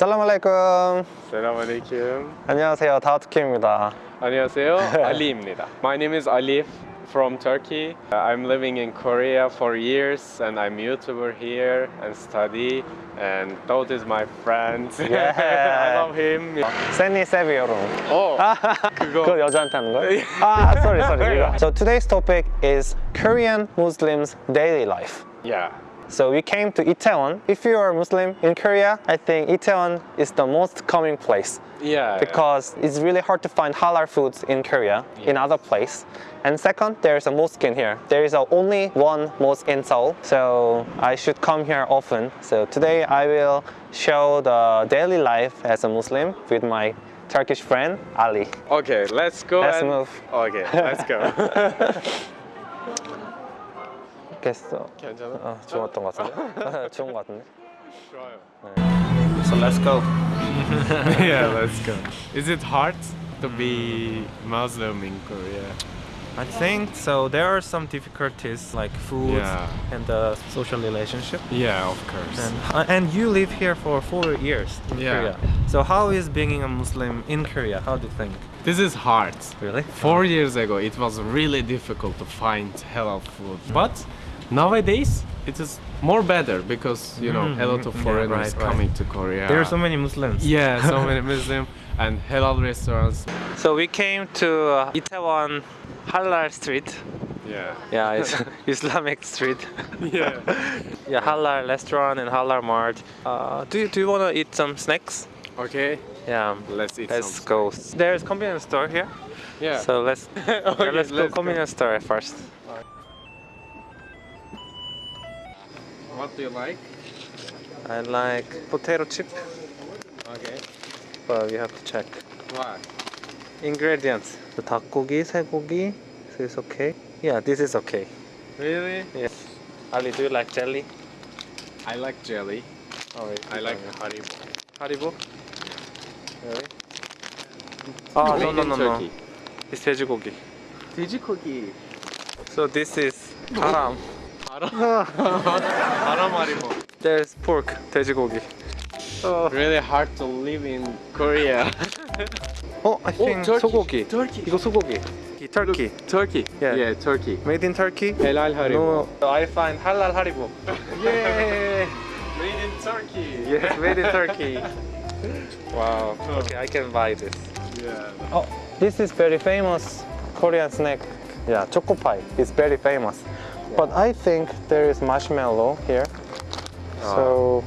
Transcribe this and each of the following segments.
살람알레이쿰 Salam alaikum. 안녕하세요 다우트킴입니다 안녕하세요. Ali입니다. My name is Ali from Turkey. Uh, I'm living in Korea for years and I'm YouTuber here and study and Daud is my friend. Yeah. I love him. 세니 세비오롱 어, 그거 그거 여자한테 하는 거야? 아, sorry, sorry. 이거. So today's topic is Korean Muslims' daily life. yeah. So we came to Itaewon. If you are Muslim in Korea, I think Itaewon is the most common place Yeah. because it's really hard to find halal foods in Korea, in other place. And second, there's a mosque in here. There is only one mosque in Seoul, so I should come here often. So today I will show the daily life as a Muslim with my Turkish friend Ali. Okay, let's go. Let's and- move. Okay, let's go. 됐어. 괜찮아? 어, 좋았던 것 같은데? 좋은 것 같은데? 좋아요. So let's go. yeah, let's go. Is it hard to be Muslim in Korea? I think so. There are some difficulties like food Yeah. and the social relationship. Yeah, of course. And, uh, and you live here for four years in Yeah. Korea. So how is being a Muslim in Korea? How do you think? This is hard. Really? Four years ago, it was really difficult to find halal food. But nowadays, it is more better because you know a lot of Mhm. Yeah, foreigners right, right. coming to Korea. There are so many Muslims. yeah, so many Muslim and halal restaurants. So we came to uh, Itaewon Halal Street. Yeah. Yeah, it's Islamic street. Yeah. Yeah, halal restaurant and halal mart. Uh, do you do you want to eat some snacks? Okay. Yeah. Let's eat. Let's some go. There's convenience store here. Yeah. So let's Okay, yeah, let's, go let's go. convenience store first. what do you like? I like potato chip, Okay. but we have to check Why? ingredients. The 닭고기, 쇠고기. So it's okay. Yeah, this is okay. Really? Yes. Ali, do you like jelly? I like jelly. Oh, wait, I like uh, Haribo. Haribo. Really? Oh no Made no in no no. Turkey. It's 돼지고기. 돼지고기. So this is haram. 하람 Haribo. There's pork, 돼지고기. Oh, Really hard to live in Korea. oh I think Turkey. 소고기. Turkey. 이거 소고기. Turkey. Turkey. Yeah. Yeah, Turkey. Made in Turkey. Helal Haribo. No, I find halal haribo. Yay! Made in Turkey. Yes, made in Turkey. Wow. Okay, I can buy this. Yeah. Oh, this is very famous Korean snack. Yeah, choco pie. It's very famous. But I think there is marshmallow here. So,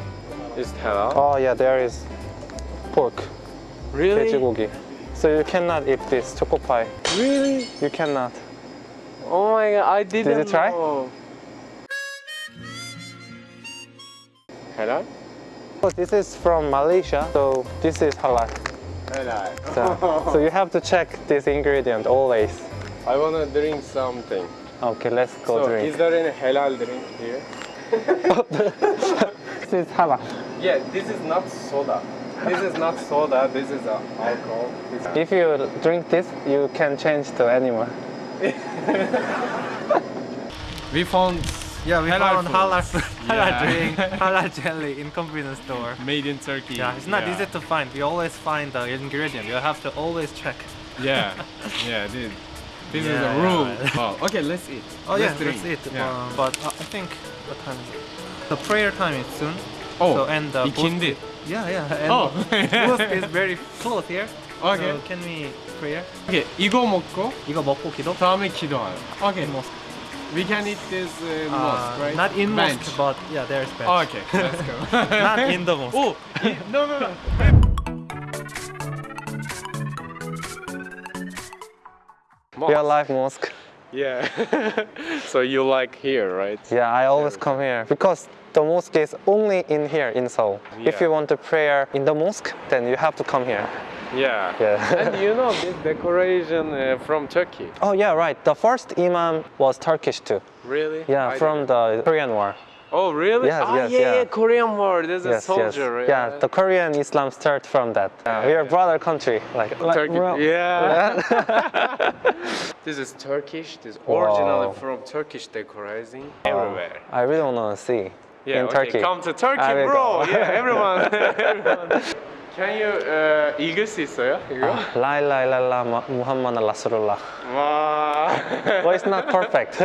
Is halal? oh yeah, there is pork, really? 돼지고기. So you cannot eat this choco pie. Really? You cannot. Oh my god, I didn't you try? know. Halal? Oh, this is from Malaysia, so this is halal. Halal. So, so you have to check this ingredient always. I wanna drink something. Okay, let's go so, drink. is there any halal drink here? This is halal. Yeah, this is not soda. This is not soda. This is uh, alcohol. This If you drink this, you can change to animal. we found Yeah, we Halal found halal, halal Yeah. drink, halal jelly in convenience store. made in Turkey. Yeah, it's not easy to find. We always find the ingredient. You have to always check. Yeah, yeah, this, this is Yeah, a rule. yeah. Oh, okay, let's eat. Oh yeah, drink. that's it. Yeah. Um, but uh, I think what time is it? The prayer time is soon. oh, so and the ikindi. booth- Yeah, yeah. And Oh. booth is very close here. Okay. So can we prayer? Okay, 이거 먹고 이거 먹고 기도? 다음에 기도하요. Okay, Mosque. we can eat this uh, Uh, mosque, right? Not in Bench. mosque, but yeah, there's bench. Oh, okay, let's go. Not in the mosque. Oh, i- no, no, No. real life mosque. Yeah. so you like here, right? Yeah, I always come here because the mosque is only in here in Seoul. If you want to pray in the mosque, then you have to come here. Yeah. Yeah. and you know this decoration uh, from Turkey. Oh yeah, right. The first imam was Turkish too. Really? Yeah, I from didn't- the Korean War. Oh, really? Yes, ah, yes, yeah, yeah. yeah, Korean War. There's a yes, soldier. yes. Yeah, the Korean Islam start from that. Uh, we are brother country. Like, like Turkey. well, Yeah. this is Turkish. This originally Wow. from Turkish decorating Wow. everywhere. I really want to see Yeah, in okay, Turkey. Come to Turkey, I will bro. go. Yeah, everyone. everyone. Can you uh, 읽을 수 있어요? 이거? La ilaha illallah Muhammad Rasulullah. 와. Well, it's not perfect.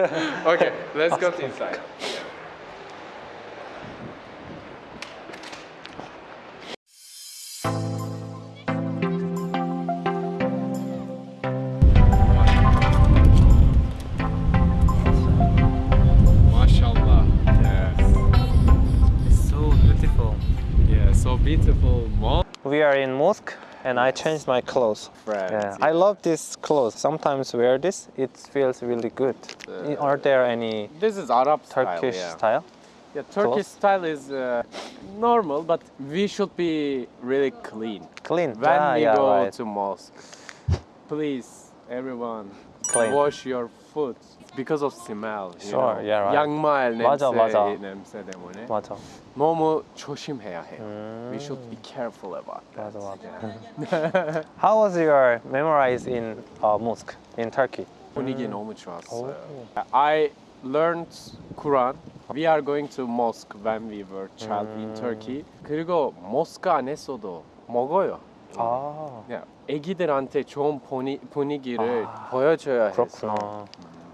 okay, let's go to inside. Beautiful. Yeah, so beautiful mosque. We are in mosque and I changed my clothes. Friends. Yeah, I love this clothes. Sometimes wear this, it feels really good. Are there any This is Arab Turkish style. Yeah. style? Yeah, Turkish Clothes? style is uh, normal, but we should be really clean Clean. when yeah, we yeah, go right. to mosque. Please, everyone, Clean. wash your foot because of smell. you Sure, know. yeah, right. 양말 맞아, 냄새, 맞아. 냄새 때문에 맞아. 너무 조심해야 해요. 음. We should be careful about that. 맞아, 맞아. How was your memorize in uh, mosque in Turkey? 분위기 너무 좋았어요. 오. I learned Quran. We are going to mosque when we were child in Turkey. 그리고 모스크 안에서도 먹어요. 아, 그냥 애기들한테 좋은 분위, 분위기를 아, 보여줘야 해서. 그렇구나.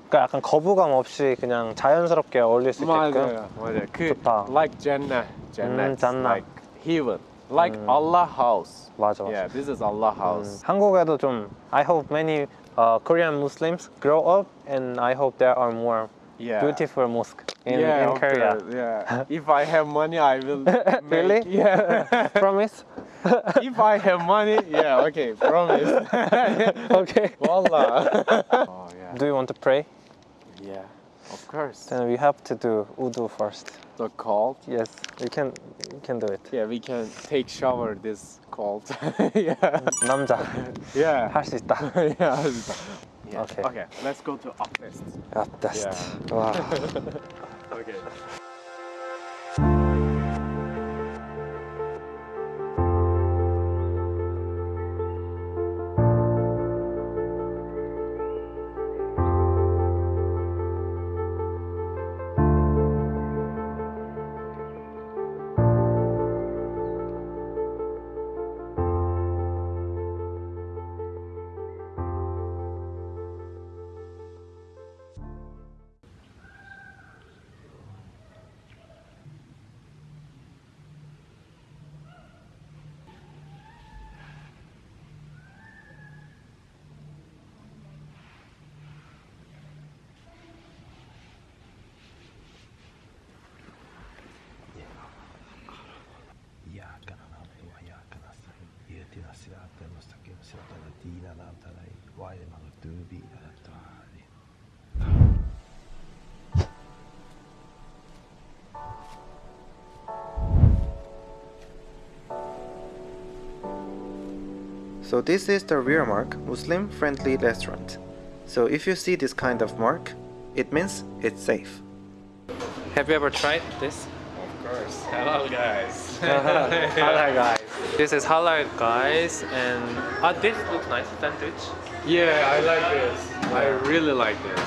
그러니까 약간 거부감 없이 그냥 자연스럽게 어울릴 수 있게끔. 맞아요, 맞아요. 그 좋다. like Jannah, Jannah, 음, Jannah. like heaven, like Allah house. 맞아, 맞아. Yeah, this is Allah house. 음, 한국에도 좀 I hope many uh, Korean Muslims grow up and I hope there are more Yeah. beautiful mosque in, yeah, in Korea. course, Yeah. if I have money, I will. make- Really? Yeah. Promise? if I have money, yeah, okay, promise. okay. voila. Oh, yeah. Do you want to pray? Yeah, of course. Then we have to do udu first. The cold? Yes, we can we can do it. Yeah, we can take shower this cold. yeah. 남자. Yeah. 할 수 있다. yeah, 있다. Yeah. Okay. Okay, let's go to abdest. Up test. Yeah. Wow. okay. So this is the rear mark, Muslim friendly restaurant. So if you see this kind of mark, it means it's safe. Have you ever tried this? Of course. Hello guys. Hello guys. This is halal guys and ah, this looks nice, sandwich. yeah, I like this. I really like this.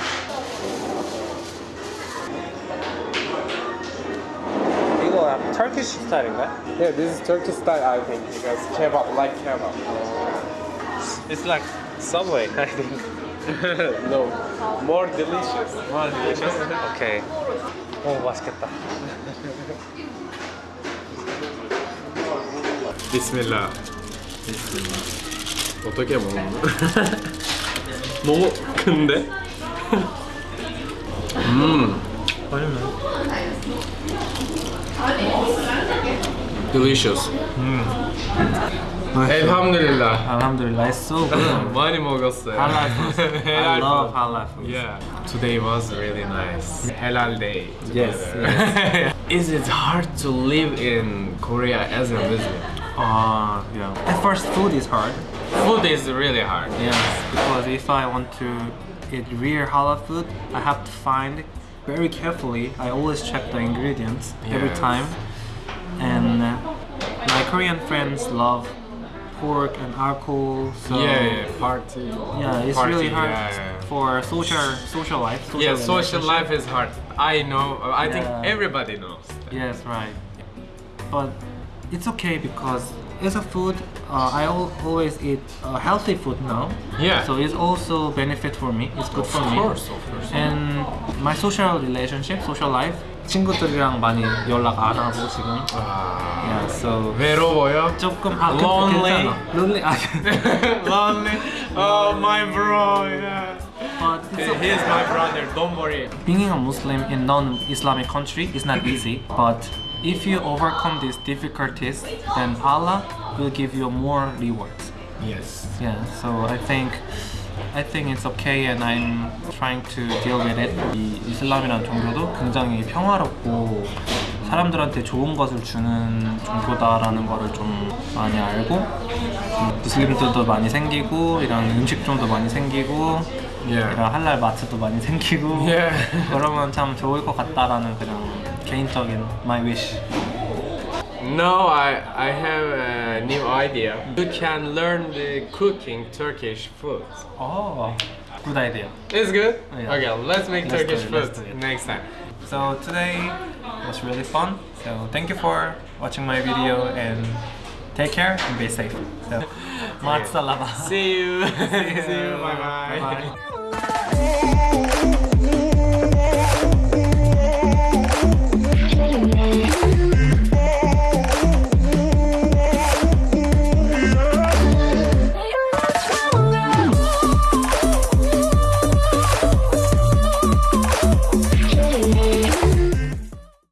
이거 약간 Turkish 스타일인가요? Yeah, this is Turkish style, I think, because kebab, like kebab. It's like Subway, I think. no, more delicious. More delicious. Okay. 오 맛있겠다. 비스밀라. 어떻게 먹는 거? 너무 큰데? 음, 맛있네. delicious. Alhamdulillah. Alhamdulillah, it's so good. 많이 먹었어요. halal food. I love halal food. Yeah. Today was really nice. Halal day. Yes, together. Is it hard to live in Korea as a Muslim? Uh, yeah. At first, food is hard. Food is really hard. Yes, because if I want to eat real halal food, I have to find very carefully. I always check the ingredients every time. And uh, my Korean friends love pork and alcohol. So yeah, yeah, party. yeah, it's Party, really hard yeah, yeah. for social social life. Social Yeah, social life is hard. I know. I think everybody knows. that. Yes, right. But it's okay because as a food, uh, I al- always eat uh, healthy food now. Yeah. So it's also benefit for me. It's good for Of me. course, of course. And my social relationship, social life, 친구들이랑 많이 연락 안 하고 지금. 아, Yeah, so 외로워요? 조금 아 근데 Lonely. 괜찮아. Lonely. 아, Lonely. Oh, my bro. Yeah. but it's okay. He's my brother. Don't worry. Being a Muslim in non-Islamic country is not easy, but if you overcome these difficulties, then Allah will give you more rewards. Yes. Yeah, so I think I think it's okay and I'm trying to deal with it. 이 이슬람이라는 종교도 굉장히 평화롭고 사람들한테 좋은 것을 주는 종교다라는 거를 좀 많이 알고 음, 무슬림들도 많이 생기고 이런 음식점도 많이 생기고 Yeah. 이런 할랄 마트도 많이 생기고 Yeah. 그러면 참 좋을 것 같다라는 그냥 plain my wish. No, I, I have a new idea. You can learn the cooking Turkish food. Oh, good idea. It's good? Oh, yeah. Okay, let's make let's Turkish it, food next time. So today was really fun. So thank you for watching my video and take care and be safe. So, matsalaba. See you. See you. Bye, -bye.